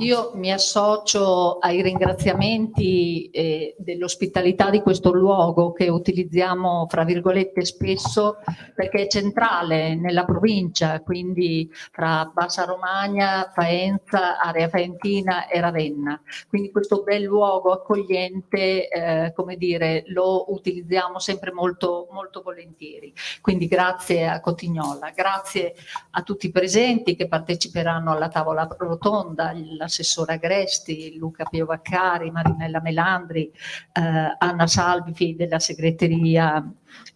Io mi associo ai ringraziamenti eh, dell'ospitalità di questo luogo che utilizziamo fra virgolette spesso perché è centrale nella provincia, quindi fra Bassa Romagna, Faenza, area faentina e Ravenna. Quindi questo bel luogo accogliente, eh, come dire, lo utilizziamo sempre molto, molto volentieri. Quindi grazie a Cotignola, grazie a tutti i presenti che parteciperanno alla tavola rotonda, la l'assessore Agresti, Luca Piovaccari, Marinella Melandri, eh, Anna Salvi della segreteria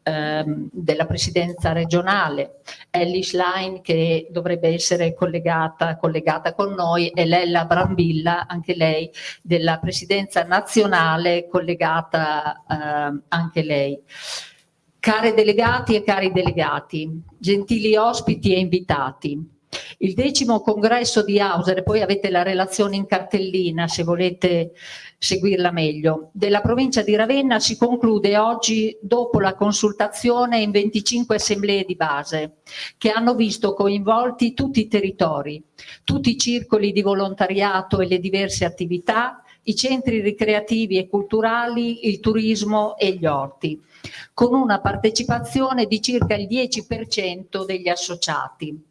ehm, della presidenza regionale, Ellie Schlein che dovrebbe essere collegata, collegata con noi e Lella Brambilla, anche lei della presidenza nazionale, collegata eh, anche lei. Care delegati e cari delegati, gentili ospiti e invitati, il decimo congresso di Hauser, poi avete la relazione in cartellina se volete seguirla meglio, della provincia di Ravenna si conclude oggi dopo la consultazione in 25 assemblee di base che hanno visto coinvolti tutti i territori, tutti i circoli di volontariato e le diverse attività, i centri ricreativi e culturali, il turismo e gli orti, con una partecipazione di circa il 10% degli associati.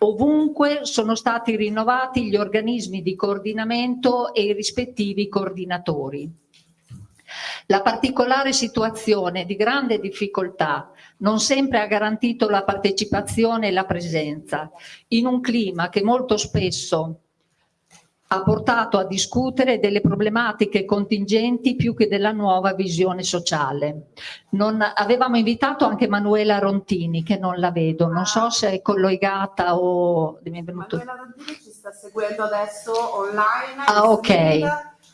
Ovunque sono stati rinnovati gli organismi di coordinamento e i rispettivi coordinatori. La particolare situazione di grande difficoltà non sempre ha garantito la partecipazione e la presenza, in un clima che molto spesso ha portato a discutere delle problematiche contingenti più che della nuova visione sociale. Non, avevamo invitato anche Manuela Rontini, che non la vedo, non so se è collegata o... Manuela Rontini ci sta seguendo adesso online. Ah, ok.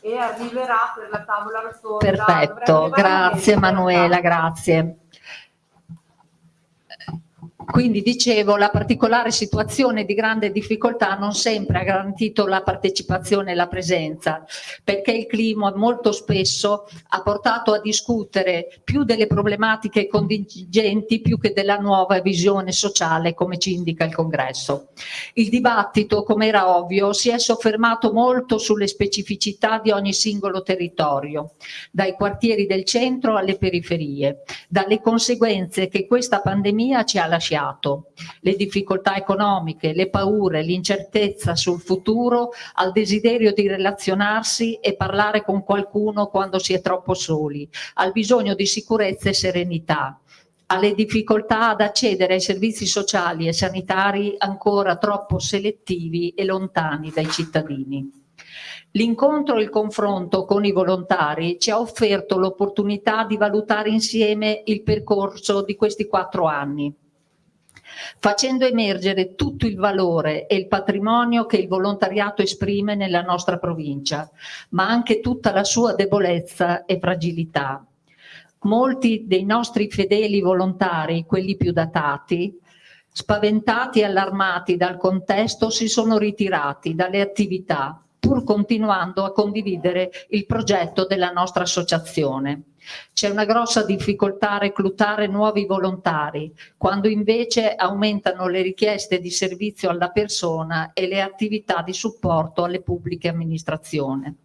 E arriverà per la tavola rotonda. Perfetto, grazie Manuela, grazie. Quindi dicevo, la particolare situazione di grande difficoltà non sempre ha garantito la partecipazione e la presenza, perché il clima molto spesso ha portato a discutere più delle problematiche contingenti più che della nuova visione sociale, come ci indica il congresso. Il dibattito, come era ovvio, si è soffermato molto sulle specificità di ogni singolo territorio, dai quartieri del centro alle periferie, dalle conseguenze che questa pandemia ci ha lasciato lasciato, le difficoltà economiche, le paure, l'incertezza sul futuro, al desiderio di relazionarsi e parlare con qualcuno quando si è troppo soli, al bisogno di sicurezza e serenità alle difficoltà ad accedere ai servizi sociali e sanitari ancora troppo selettivi e lontani dai cittadini. L'incontro e il confronto con i volontari ci ha offerto l'opportunità di valutare insieme il percorso di questi quattro anni facendo emergere tutto il valore e il patrimonio che il volontariato esprime nella nostra provincia, ma anche tutta la sua debolezza e fragilità. Molti dei nostri fedeli volontari, quelli più datati, spaventati e allarmati dal contesto, si sono ritirati dalle attività, pur continuando a condividere il progetto della nostra associazione. C'è una grossa difficoltà a reclutare nuovi volontari, quando invece aumentano le richieste di servizio alla persona e le attività di supporto alle pubbliche amministrazioni.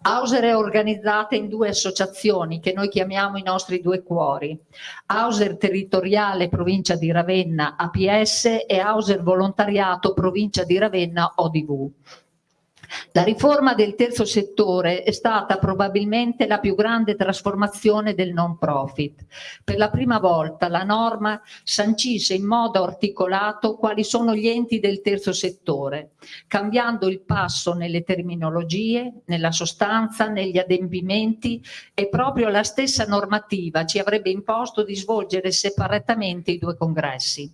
Auser è organizzata in due associazioni che noi chiamiamo i nostri due cuori, Auser Territoriale Provincia di Ravenna APS e Auser Volontariato Provincia di Ravenna ODV. La riforma del terzo settore è stata probabilmente la più grande trasformazione del non profit. Per la prima volta la norma sancisce in modo articolato quali sono gli enti del terzo settore, cambiando il passo nelle terminologie, nella sostanza, negli adempimenti e proprio la stessa normativa ci avrebbe imposto di svolgere separatamente i due congressi.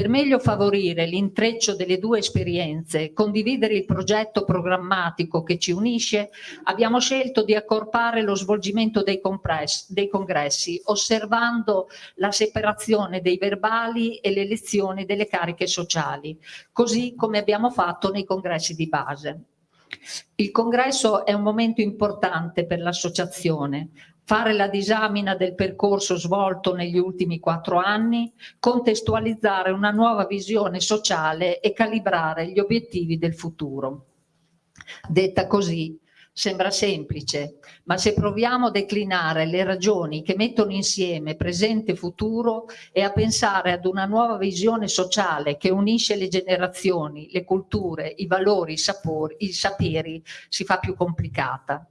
Per meglio favorire l'intreccio delle due esperienze, condividere il progetto programmatico che ci unisce, abbiamo scelto di accorpare lo svolgimento dei, dei congressi, osservando la separazione dei verbali e le lezioni delle cariche sociali, così come abbiamo fatto nei congressi di base. Il congresso è un momento importante per l'associazione, fare la disamina del percorso svolto negli ultimi quattro anni, contestualizzare una nuova visione sociale e calibrare gli obiettivi del futuro. Detta così, sembra semplice, ma se proviamo a declinare le ragioni che mettono insieme presente e futuro e a pensare ad una nuova visione sociale che unisce le generazioni, le culture, i valori, i sapori, i saperi, si fa più complicata.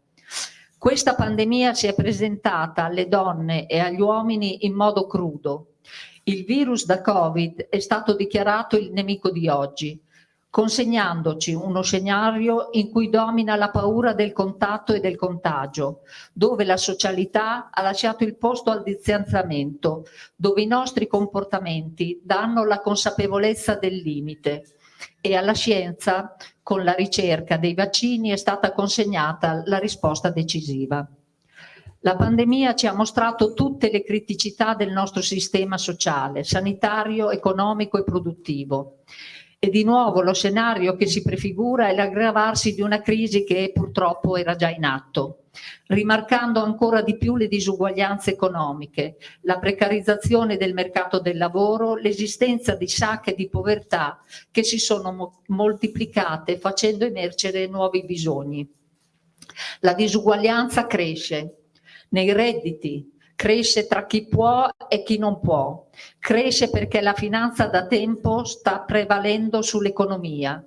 Questa pandemia si è presentata alle donne e agli uomini in modo crudo. Il virus da Covid è stato dichiarato il nemico di oggi, consegnandoci uno scenario in cui domina la paura del contatto e del contagio, dove la socialità ha lasciato il posto al distanziamento, dove i nostri comportamenti danno la consapevolezza del limite e alla scienza, con la ricerca dei vaccini, è stata consegnata la risposta decisiva. La pandemia ci ha mostrato tutte le criticità del nostro sistema sociale, sanitario, economico e produttivo e di nuovo lo scenario che si prefigura è l'aggravarsi di una crisi che purtroppo era già in atto, rimarcando ancora di più le disuguaglianze economiche, la precarizzazione del mercato del lavoro, l'esistenza di sacche di povertà che si sono mo moltiplicate facendo emergere nuovi bisogni. La disuguaglianza cresce nei redditi, cresce tra chi può e chi non può, cresce perché la finanza da tempo sta prevalendo sull'economia,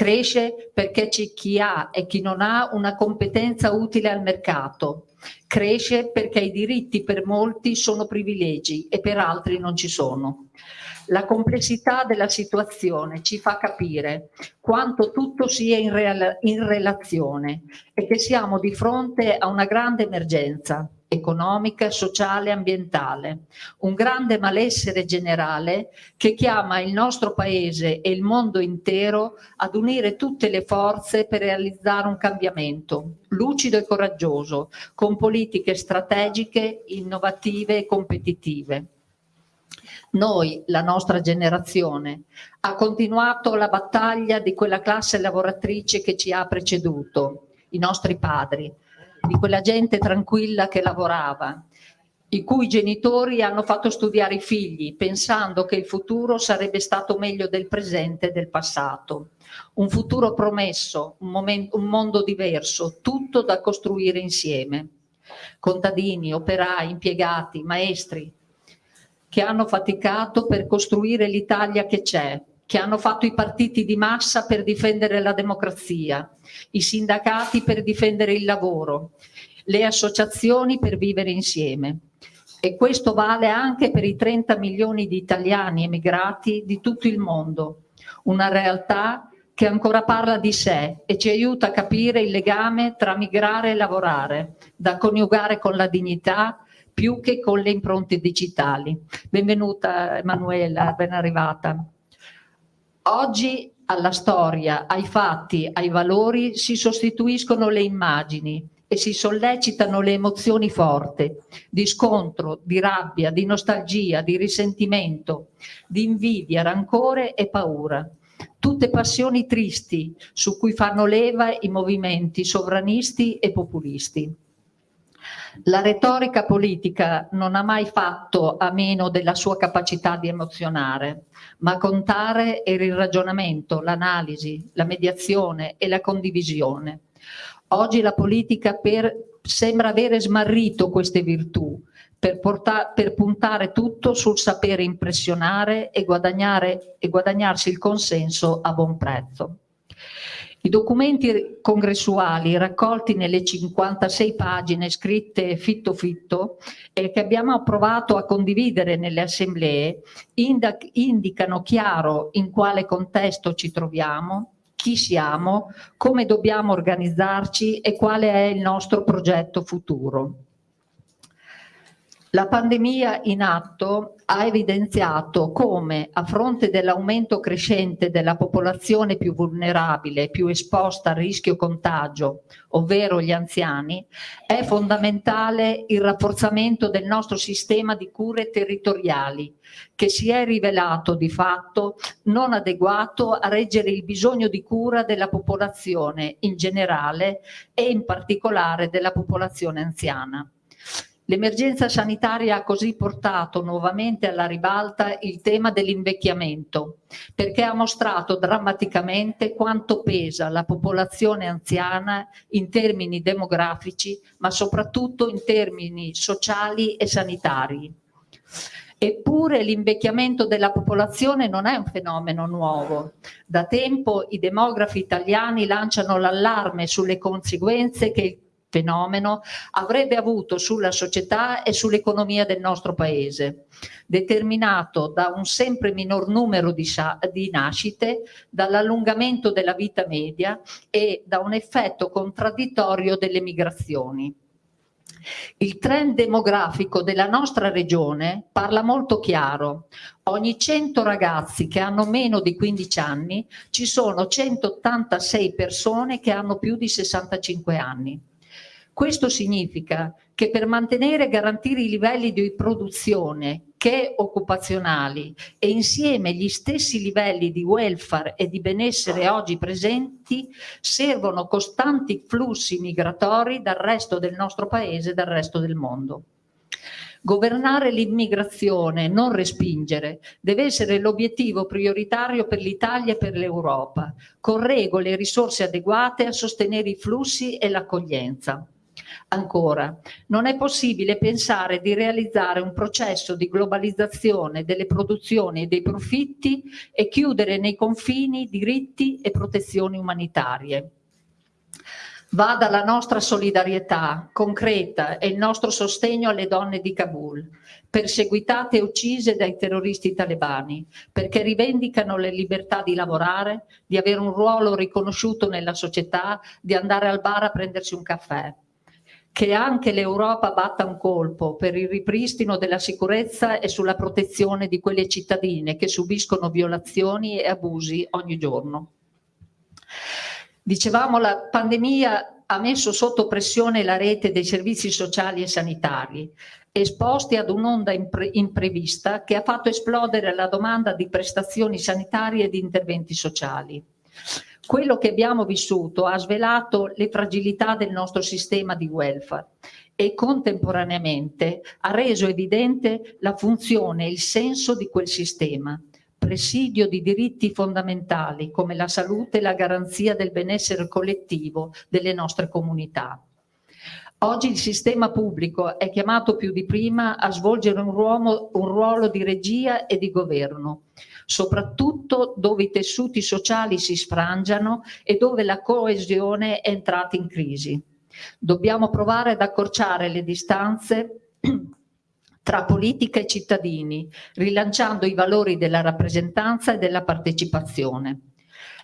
cresce perché c'è chi ha e chi non ha una competenza utile al mercato, cresce perché i diritti per molti sono privilegi e per altri non ci sono. La complessità della situazione ci fa capire quanto tutto sia in, in relazione e che siamo di fronte a una grande emergenza economica, sociale e ambientale, un grande malessere generale che chiama il nostro paese e il mondo intero ad unire tutte le forze per realizzare un cambiamento lucido e coraggioso, con politiche strategiche, innovative e competitive. Noi, la nostra generazione, ha continuato la battaglia di quella classe lavoratrice che ci ha preceduto, i nostri padri, di quella gente tranquilla che lavorava, i cui genitori hanno fatto studiare i figli pensando che il futuro sarebbe stato meglio del presente e del passato. Un futuro promesso, un, momento, un mondo diverso, tutto da costruire insieme. Contadini, operai, impiegati, maestri, che hanno faticato per costruire l'Italia che c'è, che hanno fatto i partiti di massa per difendere la democrazia, i sindacati per difendere il lavoro, le associazioni per vivere insieme. E questo vale anche per i 30 milioni di italiani emigrati di tutto il mondo, una realtà che ancora parla di sé e ci aiuta a capire il legame tra migrare e lavorare, da coniugare con la dignità più che con le impronte digitali. Benvenuta Emanuela, ben arrivata. Oggi alla storia, ai fatti, ai valori si sostituiscono le immagini e si sollecitano le emozioni forti di scontro, di rabbia, di nostalgia, di risentimento, di invidia, rancore e paura. Tutte passioni tristi su cui fanno leva i movimenti sovranisti e populisti. La retorica politica non ha mai fatto a meno della sua capacità di emozionare, ma contare era il ragionamento, l'analisi, la mediazione e la condivisione. Oggi la politica per, sembra avere smarrito queste virtù per, per, puntare tutto sul sapere impressionare e, e guadagnarsi il consenso a buon prezzo. I documenti congressuali raccolti nelle 56 pagine scritte fitto fitto e che abbiamo approvato a condividere nelle assemblee indicano chiaro in quale contesto ci troviamo, chi siamo, come dobbiamo organizzarci e quale è il nostro progetto futuro. La pandemia in atto ha evidenziato come a fronte dell'aumento crescente della popolazione più vulnerabile, più esposta al rischio contagio, ovvero gli anziani, è fondamentale il rafforzamento del nostro sistema di cure territoriali, che si è rivelato di fatto non adeguato a reggere il bisogno di cura della popolazione in generale e in particolare della popolazione anziana. L'emergenza sanitaria ha così portato nuovamente alla ribalta il tema dell'invecchiamento, perché ha mostrato drammaticamente quanto pesa la popolazione anziana in termini demografici, ma soprattutto in termini sociali e sanitari. Eppure l'invecchiamento della popolazione non è un fenomeno nuovo. Da tempo i demografi italiani lanciano l'allarme sulle conseguenze che il fenomeno avrebbe avuto sulla società e sull'economia del nostro paese, determinato da un sempre minor numero di, di nascite, dall'allungamento della vita media e da un effetto contraddittorio delle migrazioni. Il trend demografico della nostra regione parla molto chiaro. Ogni 100 ragazzi che hanno meno di 15 anni ci sono 186 persone che hanno più di 65 anni. Questo significa che per mantenere e garantire i livelli di produzione che occupazionali e insieme gli stessi livelli di welfare e di benessere oggi presenti servono costanti flussi migratori dal resto del nostro paese e dal resto del mondo. Governare l'immigrazione, non respingere, deve essere l'obiettivo prioritario per l'Italia e per l'Europa, con regole e risorse adeguate a sostenere i flussi e l'accoglienza. Ancora, non è possibile pensare di realizzare un processo di globalizzazione delle produzioni e dei profitti e chiudere nei confini diritti e protezioni umanitarie. Vada la nostra solidarietà concreta e il nostro sostegno alle donne di Kabul, perseguitate e uccise dai terroristi talebani, perché rivendicano le libertà di lavorare, di avere un ruolo riconosciuto nella società, di andare al bar a prendersi un caffè che anche l'Europa batta un colpo per il ripristino della sicurezza e sulla protezione di quelle cittadine che subiscono violazioni e abusi ogni giorno. Dicevamo la pandemia ha messo sotto pressione la rete dei servizi sociali e sanitari, esposti ad un'onda impre imprevista che ha fatto esplodere la domanda di prestazioni sanitarie e di interventi sociali. Quello che abbiamo vissuto ha svelato le fragilità del nostro sistema di welfare e contemporaneamente ha reso evidente la funzione e il senso di quel sistema, presidio di diritti fondamentali come la salute e la garanzia del benessere collettivo delle nostre comunità. Oggi il sistema pubblico è chiamato più di prima a svolgere un ruolo, un ruolo di regia e di governo, soprattutto dove i tessuti sociali si sfrangiano e dove la coesione è entrata in crisi. Dobbiamo provare ad accorciare le distanze tra politica e cittadini, rilanciando i valori della rappresentanza e della partecipazione.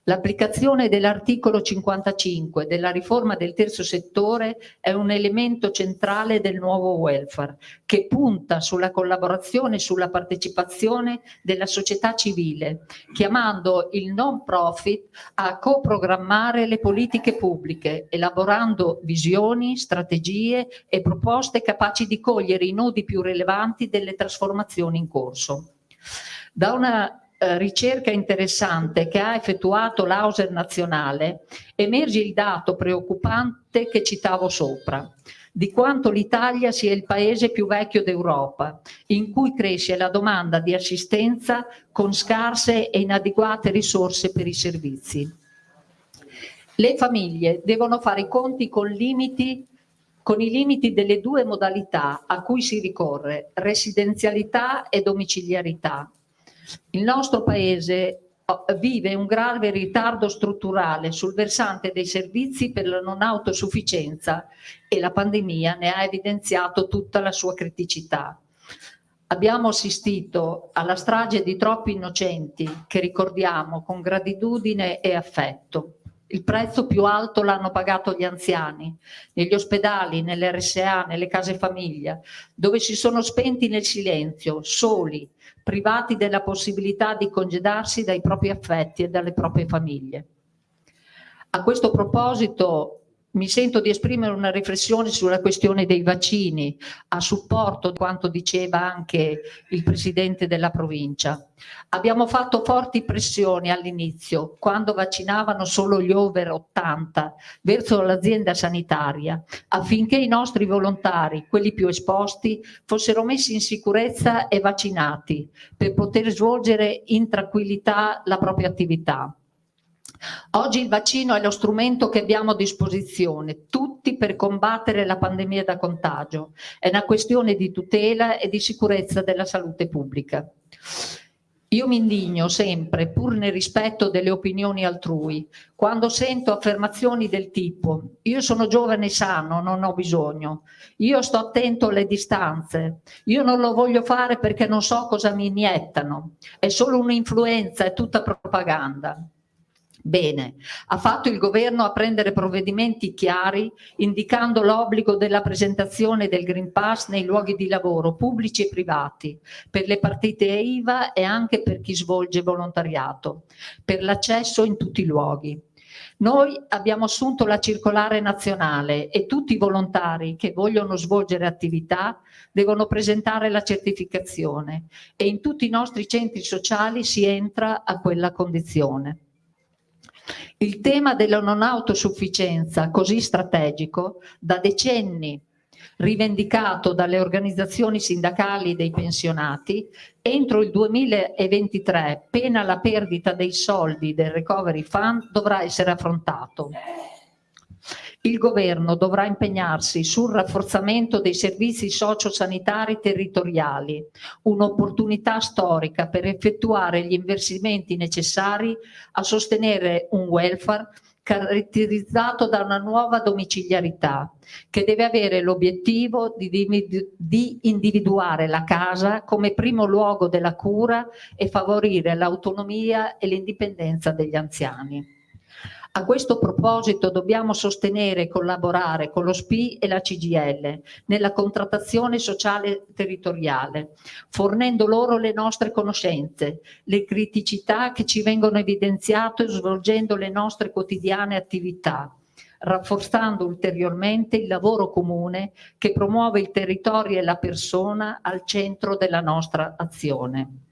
L'applicazione dell'articolo 55 della riforma del terzo settore è un elemento centrale del nuovo welfare che punta sulla collaborazione e sulla partecipazione della società civile, chiamando il non profit a coprogrammare le politiche pubbliche, elaborando visioni, strategie e proposte capaci di cogliere i nodi più rilevanti delle trasformazioni in corso. Da una eh, ricerca interessante che ha effettuato l'Auser nazionale emerge il dato preoccupante che citavo sopra di quanto l'Italia sia il paese più vecchio d'Europa, in cui cresce la domanda di assistenza con scarse e inadeguate risorse per i servizi. Le famiglie devono fare i conti con, limiti, con i limiti delle due modalità a cui si ricorre, residenzialità e domiciliarità, il nostro Paese oh, vive un grave ritardo strutturale sul versante dei servizi per la non autosufficienza e la pandemia ne ha evidenziato tutta la sua criticità. Abbiamo assistito alla strage di troppi innocenti che ricordiamo con gratitudine e affetto. Il prezzo più alto l'hanno pagato gli anziani, negli ospedali, nelle RSA, nelle case famiglia, dove si sono spenti nel silenzio, soli, privati della possibilità di congedarsi dai propri affetti e dalle proprie famiglie. A questo proposito mi sento di esprimere una riflessione sulla questione dei vaccini a supporto di quanto diceva anche il presidente della provincia. Abbiamo fatto forti pressioni all'inizio, quando vaccinavano solo gli over 80, verso l'azienda sanitaria, affinché i nostri volontari, quelli più esposti, fossero messi in sicurezza e vaccinati per poter svolgere in tranquillità la propria attività. Oggi il vaccino è lo strumento che abbiamo a disposizione, tutti per combattere la pandemia da contagio. È una questione di tutela e di sicurezza della salute pubblica. Io mi indigno sempre, pur nel rispetto delle opinioni altrui, quando sento affermazioni del tipo io sono giovane e sano, non ho bisogno, io sto attento alle distanze, io non lo voglio fare perché non so cosa mi iniettano, è solo un'influenza, è tutta propaganda. Bene, ha fatto il governo a prendere provvedimenti chiari indicando l'obbligo della presentazione del Green Pass nei luoghi di lavoro pubblici e privati, per le partite IVA e anche per chi svolge volontariato, per l'accesso in tutti i luoghi. Noi abbiamo assunto la circolare nazionale e tutti i volontari che vogliono svolgere attività devono presentare la certificazione e in tutti i nostri centri sociali si entra a quella condizione. Il tema della non autosufficienza, così strategico, da decenni rivendicato dalle organizzazioni sindacali dei pensionati, entro il 2023, pena la perdita dei soldi del Recovery Fund, dovrà essere affrontato il governo dovrà impegnarsi sul rafforzamento dei servizi sociosanitari territoriali, un'opportunità storica per effettuare gli investimenti necessari a sostenere un welfare caratterizzato da una nuova domiciliarità che deve avere l'obiettivo di, di, individuare la casa come primo luogo della cura e favorire l'autonomia e l'indipendenza degli anziani. A questo proposito dobbiamo sostenere e collaborare con lo SPI e la CGL nella contrattazione sociale territoriale, fornendo loro le nostre conoscenze, le criticità che ci vengono evidenziate svolgendo le nostre quotidiane attività, rafforzando ulteriormente il lavoro comune che promuove il territorio e la persona al centro della nostra azione.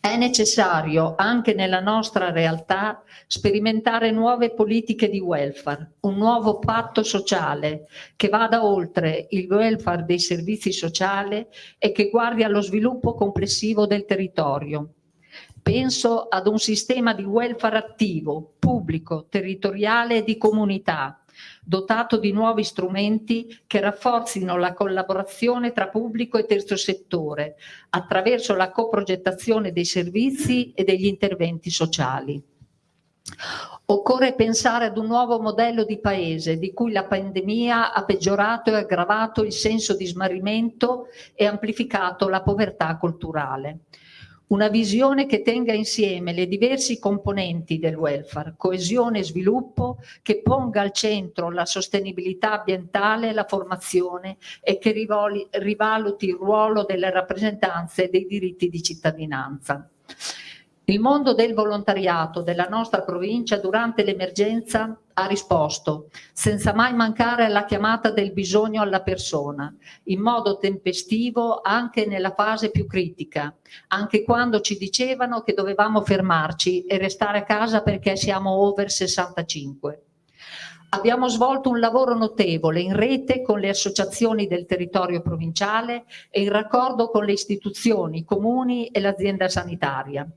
È necessario anche nella nostra realtà sperimentare nuove politiche di welfare, un nuovo patto sociale che vada oltre il welfare dei servizi sociali e che guardi allo sviluppo complessivo del territorio. Penso ad un sistema di welfare attivo, pubblico, territoriale e di comunità, dotato di nuovi strumenti che rafforzino la collaborazione tra pubblico e terzo settore attraverso la coprogettazione dei servizi e degli interventi sociali. Occorre pensare ad un nuovo modello di paese di cui la pandemia ha peggiorato e aggravato il senso di smarrimento e amplificato la povertà culturale una visione che tenga insieme le diversi componenti del welfare, coesione e sviluppo, che ponga al centro la sostenibilità ambientale e la formazione e che rivoli, rivaluti il ruolo delle rappresentanze e dei diritti di cittadinanza. Il mondo del volontariato della nostra provincia durante l'emergenza ha risposto, senza mai mancare alla chiamata del bisogno alla persona, in modo tempestivo anche nella fase più critica, anche quando ci dicevano che dovevamo fermarci e restare a casa perché siamo over 65. Abbiamo svolto un lavoro notevole in rete con le associazioni del territorio provinciale e in raccordo con le istituzioni, i comuni e l'azienda sanitaria.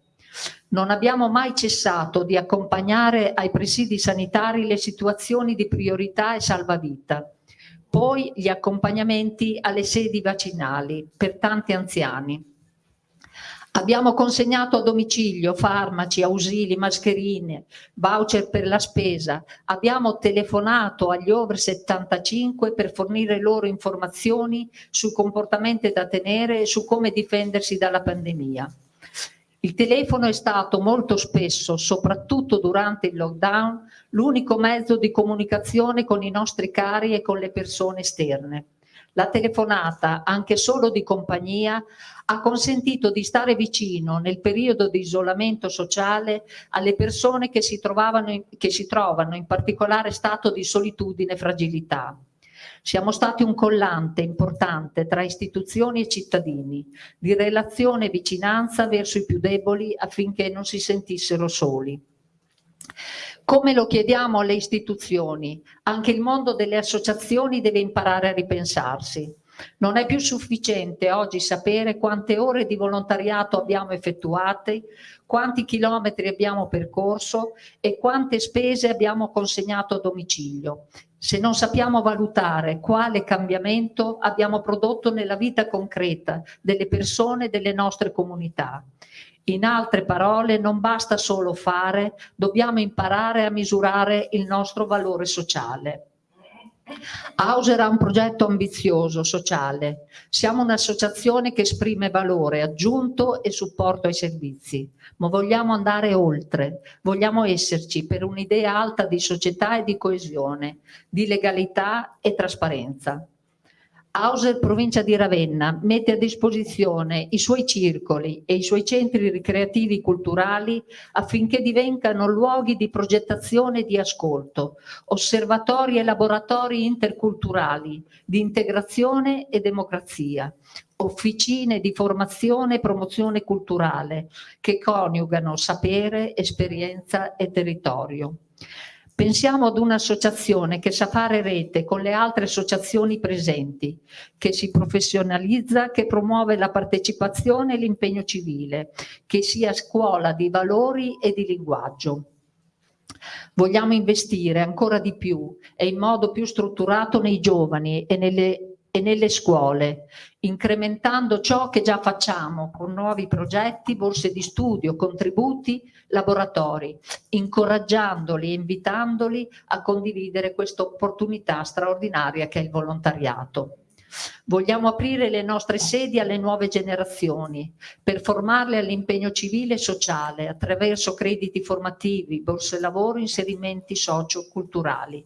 Non abbiamo mai cessato di accompagnare ai presidi sanitari le situazioni di priorità e salvavita, poi gli accompagnamenti alle sedi vaccinali per tanti anziani. Abbiamo consegnato a domicilio farmaci, ausili, mascherine, voucher per la spesa. Abbiamo telefonato agli over 75 per fornire loro informazioni sul comportamento da tenere e su come difendersi dalla pandemia. Il telefono è stato molto spesso, soprattutto durante il lockdown, l'unico mezzo di comunicazione con i nostri cari e con le persone esterne. La telefonata, anche solo di compagnia, ha consentito di stare vicino nel periodo di isolamento sociale alle persone che si, in, che si trovano in particolare stato di solitudine e fragilità. Siamo stati un collante importante tra istituzioni e cittadini, di relazione e vicinanza verso i più deboli affinché non si sentissero soli. Come lo chiediamo alle istituzioni, anche il mondo delle associazioni deve imparare a ripensarsi. Non è più sufficiente oggi sapere quante ore di volontariato abbiamo effettuate, quanti chilometri abbiamo percorso e quante spese abbiamo consegnato a domicilio, se non sappiamo valutare quale cambiamento abbiamo prodotto nella vita concreta delle persone e delle nostre comunità. In altre parole, non basta solo fare, dobbiamo imparare a misurare il nostro valore sociale. Hauser ha un progetto ambizioso, sociale. Siamo un'associazione che esprime valore aggiunto e supporto ai servizi, ma vogliamo andare oltre, vogliamo esserci per un'idea alta di società e di coesione, di legalità e trasparenza. Hauser provincia di Ravenna mette a disposizione i suoi circoli e i suoi centri ricreativi culturali affinché divengano luoghi di progettazione e di ascolto, osservatori e laboratori interculturali di integrazione e democrazia, officine di formazione e promozione culturale che coniugano sapere, esperienza e territorio. Pensiamo ad un'associazione che sa fare rete con le altre associazioni presenti, che si professionalizza, che promuove la partecipazione e l'impegno civile, che sia scuola di valori e di linguaggio. Vogliamo investire ancora di più e in modo più strutturato nei giovani e nelle e nelle scuole, incrementando ciò che già facciamo con nuovi progetti, borse di studio, contributi, laboratori, incoraggiandoli e invitandoli a condividere questa opportunità straordinaria che è il volontariato. Vogliamo aprire le nostre sedi alle nuove generazioni per formarle all'impegno civile e sociale attraverso crediti formativi, borse lavoro, inserimenti socio-culturali.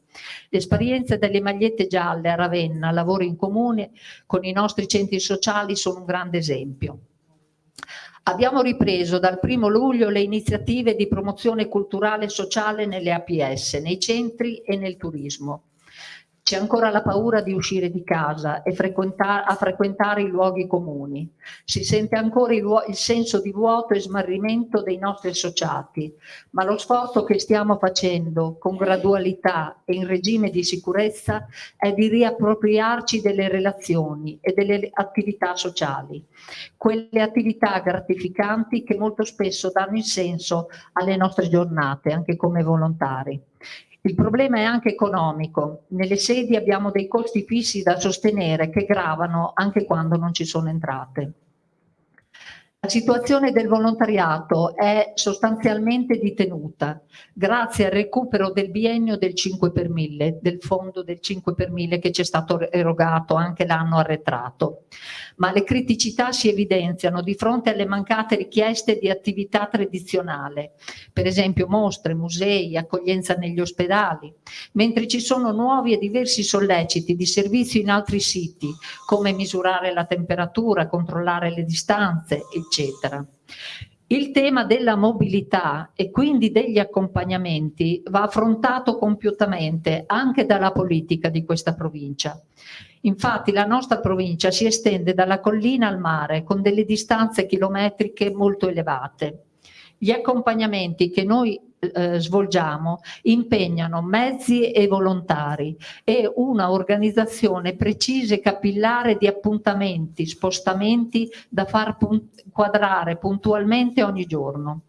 L'esperienza delle magliette gialle a Ravenna, lavoro in comune con i nostri centri sociali sono un grande esempio. Abbiamo ripreso dal primo luglio le iniziative di promozione culturale e sociale nelle APS, nei centri e nel turismo. C'è ancora la paura di uscire di casa e frequentare, a frequentare i luoghi comuni. Si sente ancora il, il, senso di vuoto e smarrimento dei nostri associati, ma lo sforzo che stiamo facendo con gradualità e in regime di sicurezza è di riappropriarci delle relazioni e delle attività sociali. Quelle attività gratificanti che molto spesso danno il senso alle nostre giornate, anche come volontari. Il problema è anche economico. Nelle sedi abbiamo dei costi fissi da sostenere che gravano anche quando non ci sono entrate. La situazione del volontariato è sostanzialmente ditenuta grazie al recupero del biennio del 5 per 1000, del fondo del 5 per 1000 che ci è stato erogato anche l'anno arretrato. Ma le criticità si evidenziano di fronte alle mancate richieste di attività tradizionale, per esempio mostre, musei, accoglienza negli ospedali, mentre ci sono nuovi e diversi solleciti di servizio in altri siti, come misurare la temperatura, controllare le distanze, eccetera. Il tema della mobilità e quindi degli accompagnamenti va affrontato compiutamente anche dalla politica di questa provincia. Infatti la nostra provincia si estende dalla collina al mare con delle distanze chilometriche molto elevate. Gli accompagnamenti che noi eh, svolgiamo impegnano mezzi e volontari e una organizzazione precisa e capillare di appuntamenti, spostamenti da far punt quadrare puntualmente ogni giorno.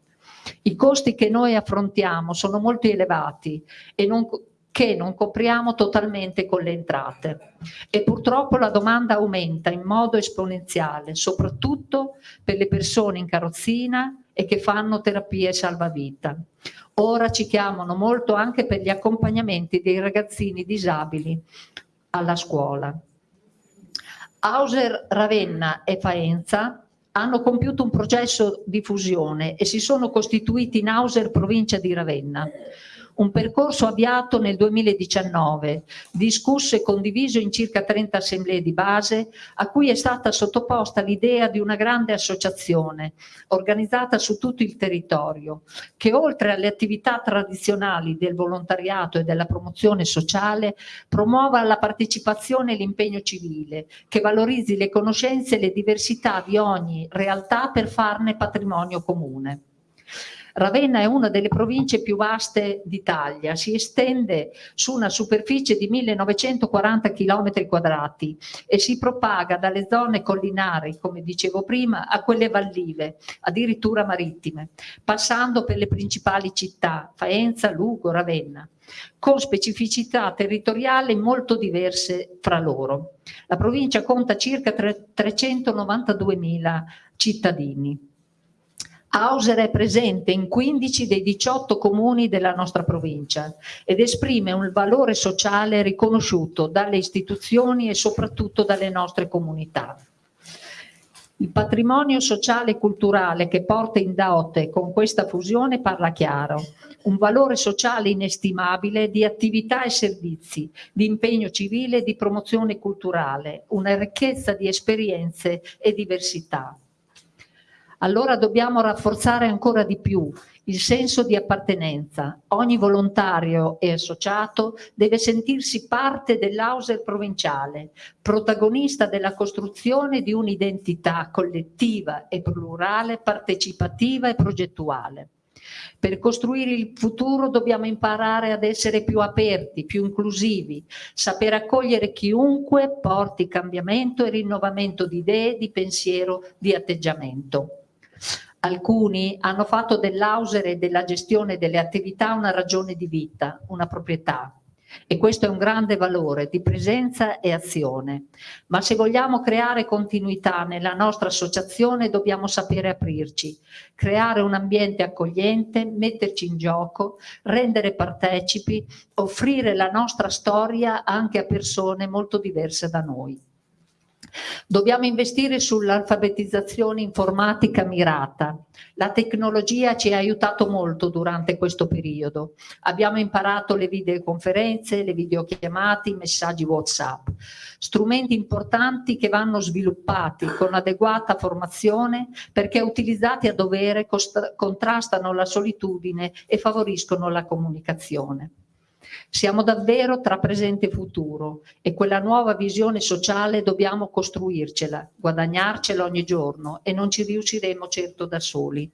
I costi che noi affrontiamo sono molto elevati e non, che non copriamo totalmente con le entrate e purtroppo la domanda aumenta in modo esponenziale, soprattutto per le persone in carrozzina e che fanno terapie salvavita. Ora ci chiamano molto anche per gli accompagnamenti dei ragazzini disabili alla scuola. Hauser, Ravenna e Faenza hanno compiuto un processo di fusione e si sono costituiti in Hauser provincia di Ravenna Un percorso avviato nel 2019, discusso e condiviso in circa 30 assemblee di base, a cui è stata sottoposta l'idea di una grande associazione organizzata su tutto il territorio, che oltre alle attività tradizionali del volontariato e della promozione sociale, promuova la partecipazione e l'impegno civile, che valorizzi le conoscenze e le diversità di ogni realtà per farne patrimonio comune. Ravenna è una delle province più vaste d'Italia, si estende su una superficie di 1940 km quadrati e si propaga dalle zone collinari, come dicevo prima, a quelle vallive, addirittura marittime, passando per le principali città, Faenza, Lugo, Ravenna con specificità territoriali molto diverse fra loro. La provincia conta circa 392.000 cittadini. Auser è presente in 15 dei 18 comuni della nostra provincia ed esprime un valore sociale riconosciuto dalle istituzioni e soprattutto dalle nostre comunità. Il patrimonio sociale e culturale che porta in dote con questa fusione parla chiaro, un valore sociale inestimabile di attività e servizi, di impegno civile e di promozione culturale, una ricchezza di esperienze e diversità allora dobbiamo rafforzare ancora di più il senso di appartenenza. Ogni volontario e associato deve sentirsi parte dell'Auser provinciale, protagonista della costruzione di un'identità collettiva e plurale, partecipativa e progettuale. Per costruire il futuro dobbiamo imparare ad essere più aperti, più inclusivi, saper accogliere chiunque porti cambiamento e rinnovamento di idee, di pensiero, di atteggiamento. Alcuni hanno fatto dell'Auser e della gestione delle attività una ragione di vita, una proprietà. E questo è un grande valore di presenza e azione. Ma se vogliamo creare continuità nella nostra associazione dobbiamo sapere aprirci, creare un ambiente accogliente, metterci in gioco, rendere partecipi, offrire la nostra storia anche a persone molto diverse da noi. Dobbiamo investire sull'alfabetizzazione informatica mirata. La tecnologia ci ha aiutato molto durante questo periodo. Abbiamo imparato le videoconferenze, le videochiamate, i messaggi WhatsApp. Strumenti importanti che vanno sviluppati con adeguata formazione perché utilizzati a dovere contrastano la solitudine e favoriscono la comunicazione. Siamo davvero tra presente e futuro e quella nuova visione sociale dobbiamo costruircela, guadagnarcela ogni giorno e non ci riusciremo certo da soli.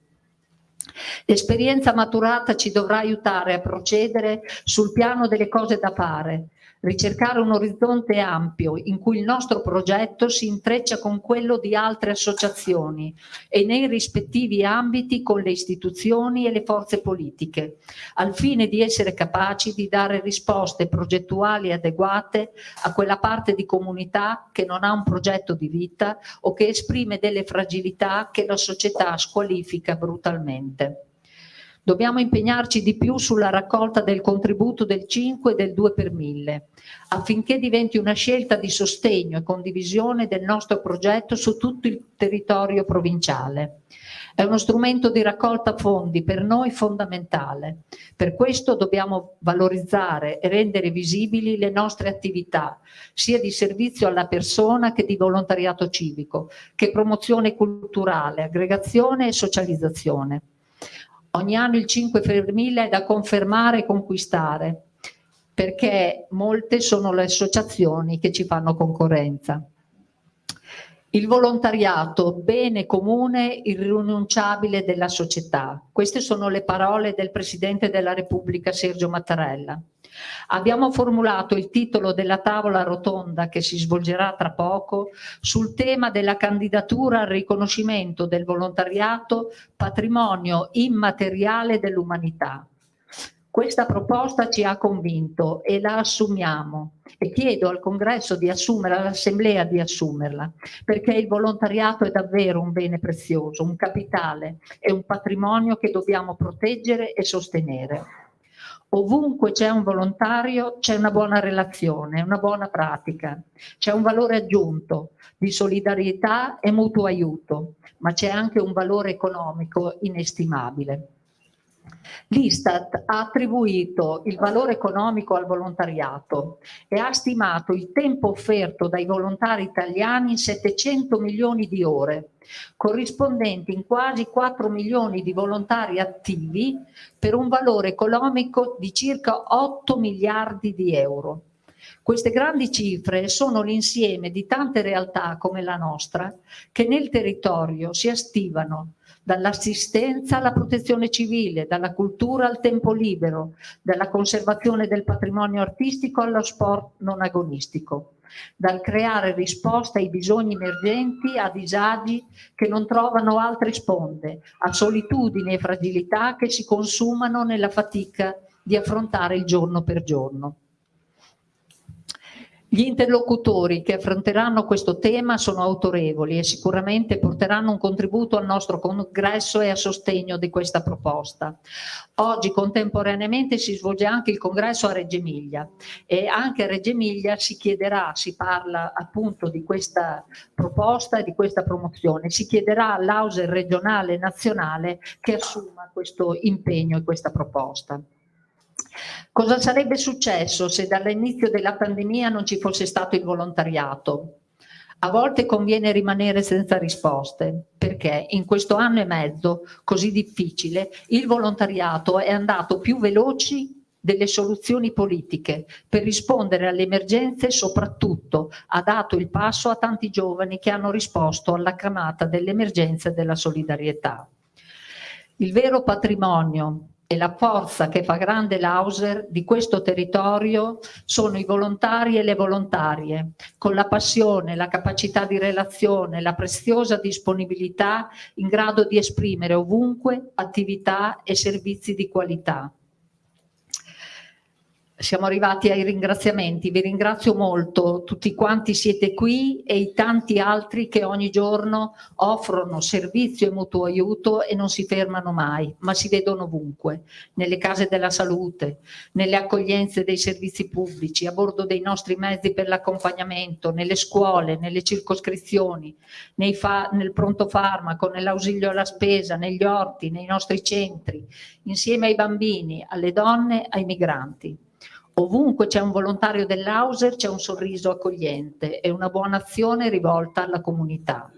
L'esperienza maturata ci dovrà aiutare a procedere sul piano delle cose da fare, ricercare un orizzonte ampio in cui il nostro progetto si intreccia con quello di altre associazioni e nei rispettivi ambiti con le istituzioni e le forze politiche, al fine di essere capaci di dare risposte progettuali adeguate a quella parte di comunità che non ha un progetto di vita o che esprime delle fragilità che la società squalifica brutalmente. Dobbiamo impegnarci di più sulla raccolta del contributo del 5 e del 2 per 1000 affinché diventi una scelta di sostegno e condivisione del nostro progetto su tutto il territorio provinciale. È uno strumento di raccolta fondi per noi fondamentale. Per questo dobbiamo valorizzare e rendere visibili le nostre attività, sia di servizio alla persona che di volontariato civico, che promozione culturale, aggregazione e socializzazione. Ogni anno il 5 per 1000 è da confermare e conquistare, perché molte sono le associazioni che ci fanno concorrenza. Il volontariato, bene comune, irrinunciabile della società. Queste sono le parole del Presidente della Repubblica Sergio Mattarella. Abbiamo formulato il titolo della tavola rotonda che si svolgerà tra poco sul tema della candidatura al riconoscimento del volontariato patrimonio immateriale dell'umanità. Questa proposta ci ha convinto e la assumiamo e chiedo al congresso di assumerla, all'assemblea di assumerla, perché il volontariato è davvero un bene prezioso, un capitale, è un patrimonio che dobbiamo proteggere e sostenere. Ovunque c'è un volontario c'è una buona relazione, una buona pratica, c'è un valore aggiunto di solidarietà e mutuo aiuto, ma c'è anche un valore economico inestimabile. L'Istat ha attribuito il valore economico al volontariato e ha stimato il tempo offerto dai volontari italiani in 700 milioni di ore, corrispondenti in quasi 4 milioni di volontari attivi per un valore economico di circa 8 miliardi di euro. Queste grandi cifre sono l'insieme di tante realtà come la nostra che nel territorio si astivano dall'assistenza alla protezione civile, dalla cultura al tempo libero, dalla conservazione del patrimonio artistico allo sport non agonistico, dal creare risposte ai bisogni emergenti, a disagi che non trovano altre sponde, a solitudini e fragilità che si consumano nella fatica di affrontare il giorno per giorno. Gli interlocutori che affronteranno questo tema sono autorevoli e sicuramente porteranno un contributo al nostro congresso e a sostegno di questa proposta. Oggi contemporaneamente si svolge anche il congresso a Reggio Emilia e anche a Reggio Emilia si chiederà, si parla appunto di questa proposta e di questa promozione, si chiederà all'Auser regionale e nazionale che assuma questo impegno e questa proposta. Cosa sarebbe successo se dall'inizio della pandemia non ci fosse stato il volontariato? A volte conviene rimanere senza risposte, perché in questo anno e mezzo così difficile il volontariato è andato più veloci delle soluzioni politiche per rispondere alle emergenze e soprattutto ha dato il passo a tanti giovani che hanno risposto alla chiamata dell'emergenza e della solidarietà. Il vero patrimonio e la forza che fa grande l'Auser di questo territorio sono i volontari e le volontarie, con la passione, la capacità di relazione, la preziosa disponibilità in grado di esprimere ovunque attività e servizi di qualità siamo arrivati ai ringraziamenti, vi ringrazio molto tutti quanti siete qui e i tanti altri che ogni giorno offrono servizio e mutuo aiuto e non si fermano mai, ma si vedono ovunque, nelle case della salute, nelle accoglienze dei servizi pubblici, a bordo dei nostri mezzi per l'accompagnamento, nelle scuole, nelle circoscrizioni, nel pronto farmaco, nell'ausilio alla spesa, negli orti, nei nostri centri, insieme ai bambini, alle donne, ai migranti. Ovunque c'è un volontario dell'Auser c'è un sorriso accogliente e una buona azione rivolta alla comunità.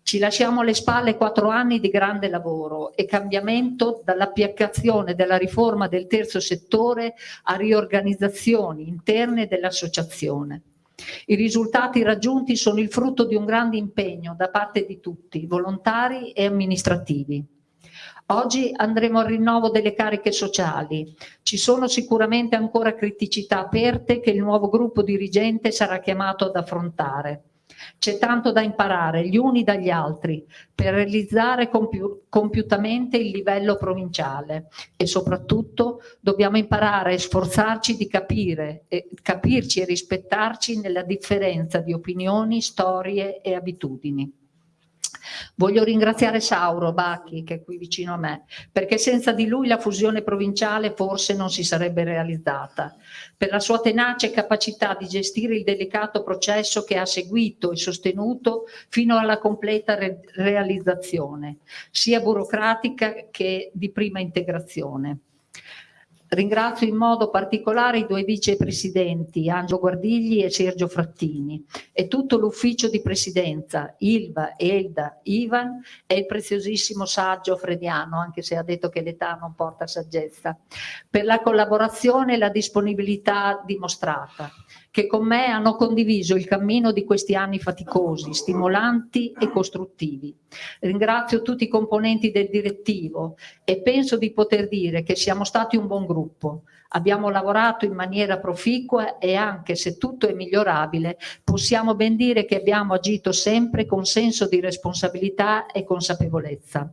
Ci lasciamo alle spalle quattro anni di grande lavoro e cambiamento dall'applicazione della riforma del terzo settore a riorganizzazioni interne dell'associazione. I risultati raggiunti sono il frutto di un grande impegno da parte di tutti, volontari e amministrativi. Oggi andremo al rinnovo delle cariche sociali. Ci sono sicuramente ancora criticità aperte che il nuovo gruppo dirigente sarà chiamato ad affrontare. C'è tanto da imparare gli uni dagli altri per realizzare compi compiutamente il livello provinciale e soprattutto dobbiamo imparare e sforzarci di capire, e, capirci e rispettarci nella differenza di opinioni, storie e abitudini. Voglio ringraziare Sauro Bacchi, che è qui vicino a me, perché senza di lui la fusione provinciale forse non si sarebbe realizzata. Per la sua tenace capacità di gestire il delicato processo che ha seguito e sostenuto fino alla completa re realizzazione, sia burocratica che di prima integrazione. Ringrazio in modo particolare i due vicepresidenti, Angelo Guardigli e Sergio Frattini, e tutto l'ufficio di presidenza, Ilva, Elda, Ivan e il preziosissimo saggio Frediano, anche se ha detto che l'età non porta saggezza, per la collaborazione e la disponibilità dimostrata che con me hanno condiviso il cammino di questi anni faticosi, stimolanti e costruttivi. Ringrazio tutti i componenti del direttivo e penso di poter dire che siamo stati un buon gruppo. Abbiamo lavorato in maniera proficua e anche se tutto è migliorabile, possiamo ben dire che abbiamo agito sempre con senso di responsabilità e consapevolezza.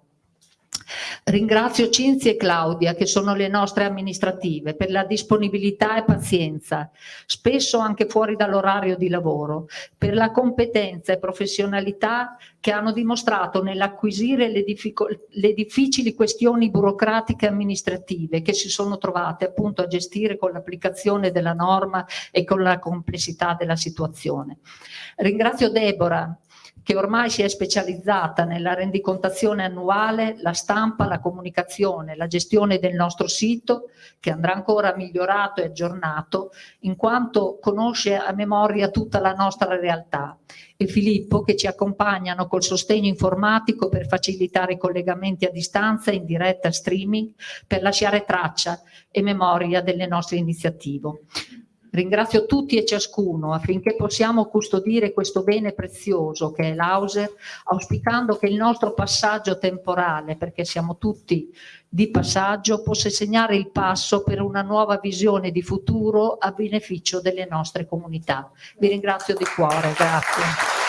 Ringrazio Cinzia e Claudia, che sono le nostre amministrative, per la disponibilità e pazienza, spesso anche fuori dall'orario di lavoro, per la competenza e professionalità che hanno dimostrato nell'acquisire le, le difficili questioni burocratiche e amministrative che si sono trovate appunto a gestire con l'applicazione della norma e con la complessità della situazione. Ringrazio Deborah che ormai si è specializzata nella rendicontazione annuale, la stampa, la comunicazione, la gestione del nostro sito, che andrà ancora migliorato e aggiornato, in quanto conosce a memoria tutta la nostra realtà, e Filippo che ci accompagnano col sostegno informatico per facilitare i collegamenti a distanza in diretta streaming per lasciare traccia e memoria delle nostre iniziative. Ringrazio tutti e ciascuno affinché possiamo custodire questo bene prezioso che è l'Auser, auspicando che il nostro passaggio temporale, perché siamo tutti di passaggio, possa segnare il passo per una nuova visione di futuro a beneficio delle nostre comunità. Vi ringrazio di cuore, grazie.